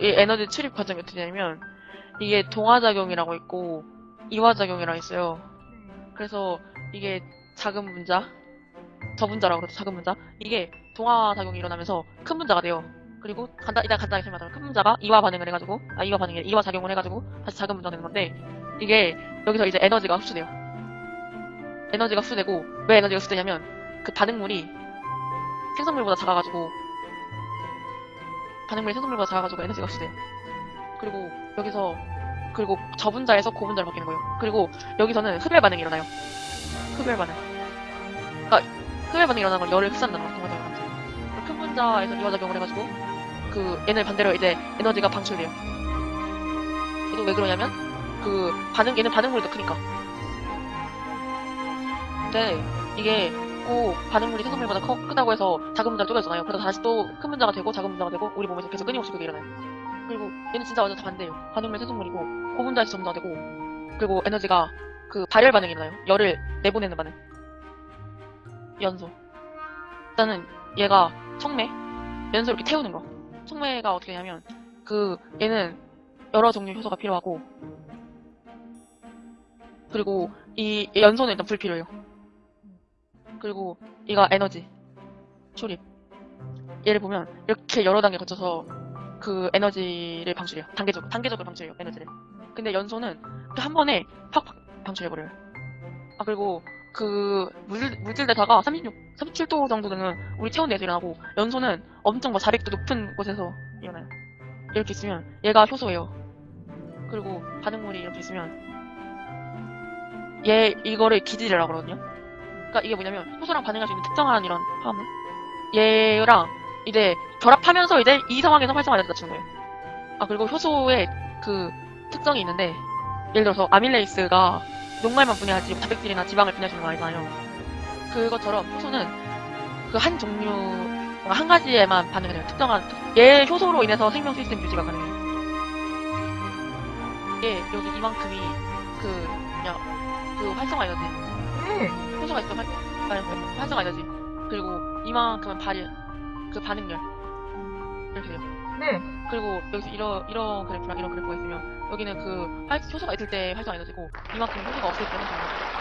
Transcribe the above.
이 에너지 출입 과정이 어떻게 되냐면 이게 동화작용이라고 있고 이화작용이라고 있어요. 그래서 이게 작은 문자, 저분자라고 그러죠. 작은 문자. 이게 동화작용이 일어나면서 큰 문자가 돼요. 그리고 간단, 일단 간단하게 설명하자면 큰 문자가 이화 반응을 해가지고 아 이화 반응이 이화 작용을 해가지고 다시 작은 문자가 되는 건데 이게 여기서 이제 에너지가 흡수돼요. 에너지가 흡수되고 왜 에너지가 흡수되냐면 그 반응물이 생성물보다 작아가지고 반응물이 생성물보다 작아가지고 에너지가 흡수돼요. 그리고 여기서 그리고 저분자에서 고분자로 바뀌는 거예요. 그리고 여기서는 흡열 반응이 일어나요. 흡열 반응. 그러니까 흡열 반응이 일어나는 걸 열을 흡수한다는 거죠. 동화작용 하면서. 큰 분자에서 이화 작용을 해가지고 그 얘는 반대로 이제 에너지가 방출돼요. 이거 왜 그러냐면 그 반응 얘는 반응물이 더 크니까. 근데 이게 꼭 반응물이 생성물보다 커, 크다고 해서 작은 문자로 쪼개잖아요. 그래서 다시 또 큰 문자가 되고 작은 문자가 되고 우리 몸에서 계속 끊임없이 그게 일어나요. 그리고 얘는 진짜 완전 다 반대예요. 반응물 생성물이고 고분자에서 전문화되고 그리고 에너지가 그 발열 반응이 일어나요. 열을 내보내는 반응. 연소. 일단은 얘가 청매, 연소 이렇게 태우는 거. 청매가 어떻게 되냐면 그 얘는 여러 종류 효소가 필요하고 그리고 이 연소는 일단 불필요해요. 그리고 이가 에너지 출입. 얘를 보면 이렇게 여러 단계 거쳐서 그 에너지를 방출해요. 단계적으로 단계적으로 방출해요 에너지를. 근데 연소는 그한 번에 팍팍 방출해버려요. 아 그리고 그 물질 물질대사가 36, 37도 정도 되는 우리 체온 내에서 일어나고 연소는 엄청 뭐 400도 높은 곳에서 일어나요. 이렇게 있으면 얘가 효소예요. 그리고 반응물이 이렇게 있으면 얘 이거를 기질이라고 그러거든요. 그러니까 이게 뭐냐면 효소랑 반응할 수 있는 특정한 이런 화합물 얘랑 이제 결합하면서 이제 이 상황에서 활성화를 낮추는 거예요. 아 그리고 효소의 그 특성이 있는데 예를 들어서 아밀레이스가 녹말만 분해하지 단백질이나 지방을 분해하시는 거 아니잖아요. 그것처럼 효소는 그 한 종류 한 가지에만 반응을 해요. 특정한 얘 효소로 인해서 생명 시스템 유지가 가능해요. 얘 여기 이만큼이 그 그냥 그 활성화 에너지 네. 효소가 있어 활, 활- 활성화 에너지 그리고 이만큼은 발열 그 반응열 이렇게 돼요. 네. 그리고 여기서 이런 이런 그래프랑 이런 그래프가 있으면 여기는 그 활, 효소가 있을 때 활성화 에너지고 이만큼 효소가 없을 때 활성화 에너지.